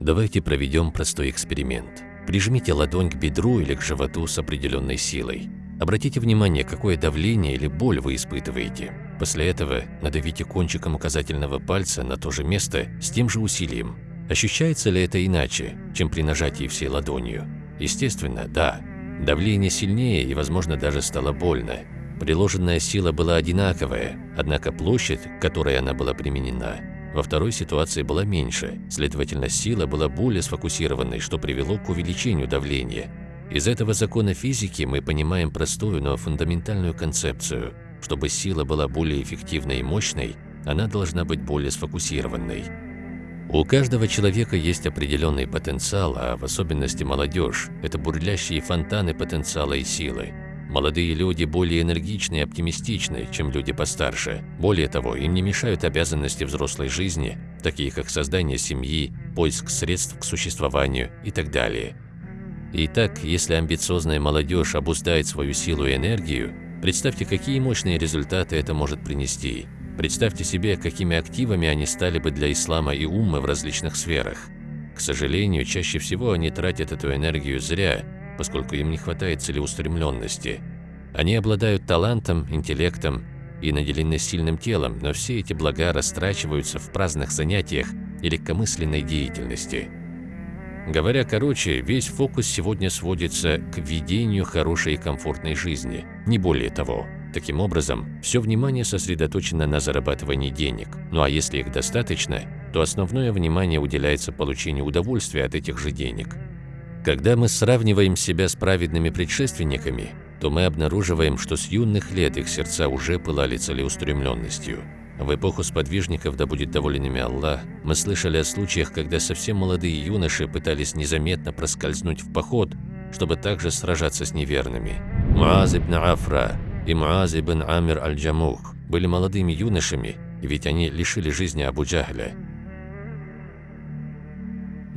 Давайте проведем простой эксперимент. Прижмите ладонь к бедру или к животу с определенной силой. Обратите внимание, какое давление или боль вы испытываете. После этого надавите кончиком указательного пальца на то же место с тем же усилием. Ощущается ли это иначе, чем при нажатии всей ладонью? Естественно, да. Давление сильнее и, возможно, даже стало больно. Приложенная сила была одинаковая, однако площадь, к которой она была применена, во второй ситуации была меньше, следовательно, сила была более сфокусированной, что привело к увеличению давления. Из этого закона физики мы понимаем простую, но фундаментальную концепцию. Чтобы сила была более эффективной и мощной, она должна быть более сфокусированной. У каждого человека есть определенный потенциал, а в особенности молодежь – это бурлящие фонтаны потенциала и силы. Молодые люди более энергичны и оптимистичны, чем люди постарше. Более того, им не мешают обязанности взрослой жизни, такие как создание семьи, поиск средств к существованию и так далее. Итак, если амбициозная молодежь обуздает свою силу и энергию, представьте, какие мощные результаты это может принести. Представьте себе, какими активами они стали бы для ислама и уммы в различных сферах. К сожалению, чаще всего они тратят эту энергию зря, поскольку им не хватает целеустремленности. Они обладают талантом, интеллектом и наделены сильным телом, но все эти блага растрачиваются в праздных занятиях и легкомысленной деятельности. Говоря короче, весь фокус сегодня сводится к ведению хорошей и комфортной жизни, не более того. Таким образом, все внимание сосредоточено на зарабатывании денег. Ну а если их достаточно, то основное внимание уделяется получению удовольствия от этих же денег. Когда мы сравниваем себя с праведными предшественниками, то мы обнаруживаем, что с юных лет их сердца уже пылали целеустремленностью. В эпоху сподвижников, да будет доволен ими Аллах, мы слышали о случаях, когда совсем молодые юноши пытались незаметно проскользнуть в поход, чтобы также сражаться с неверными. Муаз ибн Афра и Муаз ибн Амир аль-Джамух были молодыми юношами, ведь они лишили жизни Абу Джахля.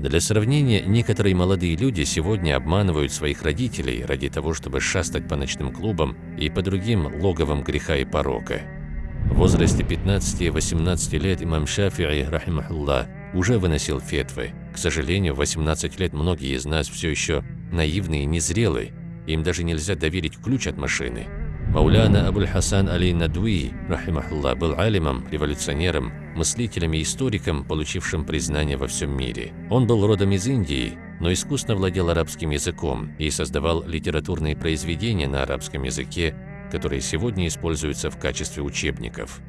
Для сравнения, некоторые молодые люди сегодня обманывают своих родителей ради того, чтобы шастать по ночным клубам и по другим логовам греха и порока. В возрасте 15-18 лет имам Шафи'i, рахимахуллах, уже выносил фетвы. К сожалению, в 18 лет многие из нас все еще наивны и незрелы, им даже нельзя доверить ключ от машины. Мауляна Абуль Хасан Али Надуи, рахимахуллах, был алимом, революционером, мыслителем и историком, получившим признание во всем мире. Он был родом из Индии, но искусно владел арабским языком и создавал литературные произведения на арабском языке, которые сегодня используются в качестве учебников.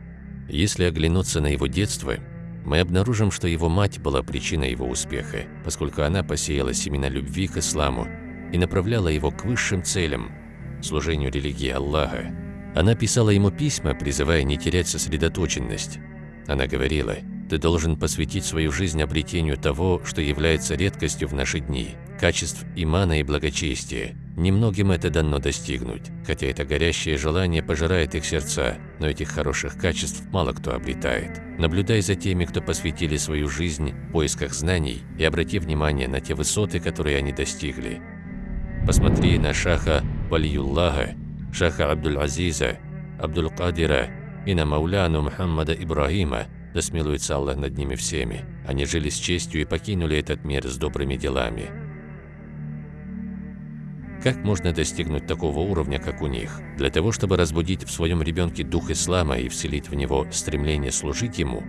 Если оглянуться на его детство, мы обнаружим, что его мать была причиной его успеха, поскольку она посеяла семена любви к исламу и направляла его к высшим целям – служению религии Аллаха. Она писала ему письма, призывая не терять сосредоточенность, она говорила, ты должен посвятить свою жизнь обретению того, что является редкостью в наши дни, качеств имана и благочестия. Немногим это дано достигнуть, хотя это горящее желание пожирает их сердца, но этих хороших качеств мало кто обретает. Наблюдай за теми, кто посвятили свою жизнь в поисках знаний и обрати внимание на те высоты, которые они достигли. Посмотри на Шаха Валиюллаха, Шаха Абдул-Азиза, Абдул-Кадира и на Мауляну Мухаммада Ибрахима, да смилуется Аллах над ними всеми. Они жили с честью и покинули этот мир с добрыми делами. Как можно достигнуть такого уровня, как у них? Для того, чтобы разбудить в своем ребенке дух ислама и вселить в него стремление служить ему,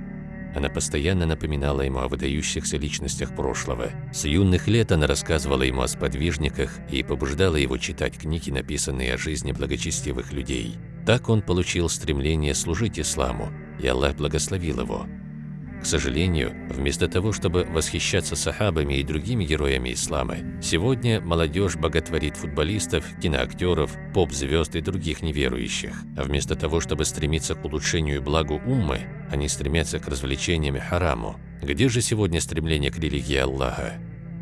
она постоянно напоминала ему о выдающихся личностях прошлого. С юных лет она рассказывала ему о сподвижниках и побуждала его читать книги, написанные о жизни благочестивых людей. Так он получил стремление служить исламу, и Аллах благословил его. К сожалению, вместо того, чтобы восхищаться сахабами и другими героями ислама, сегодня молодежь боготворит футболистов, киноактеров, поп-звезд и других неверующих. А вместо того, чтобы стремиться к улучшению и благу уммы, они стремятся к развлечениям и хараму. Где же сегодня стремление к религии Аллаха?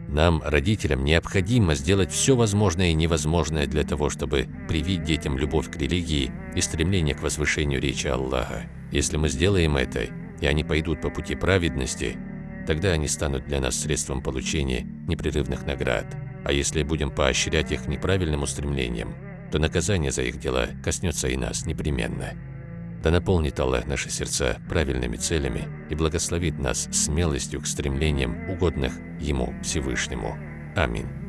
Нам, родителям, необходимо сделать все возможное и невозможное для того, чтобы привить детям любовь к религии и стремление к возвышению речи Аллаха. Если мы сделаем это, и они пойдут по пути праведности, тогда они станут для нас средством получения непрерывных наград. А если будем поощрять их неправильным устремлением, то наказание за их дела коснется и нас непременно. Да наполнит Аллах наши сердца правильными целями и благословит нас смелостью к стремлениям, угодных Ему Всевышнему. Аминь.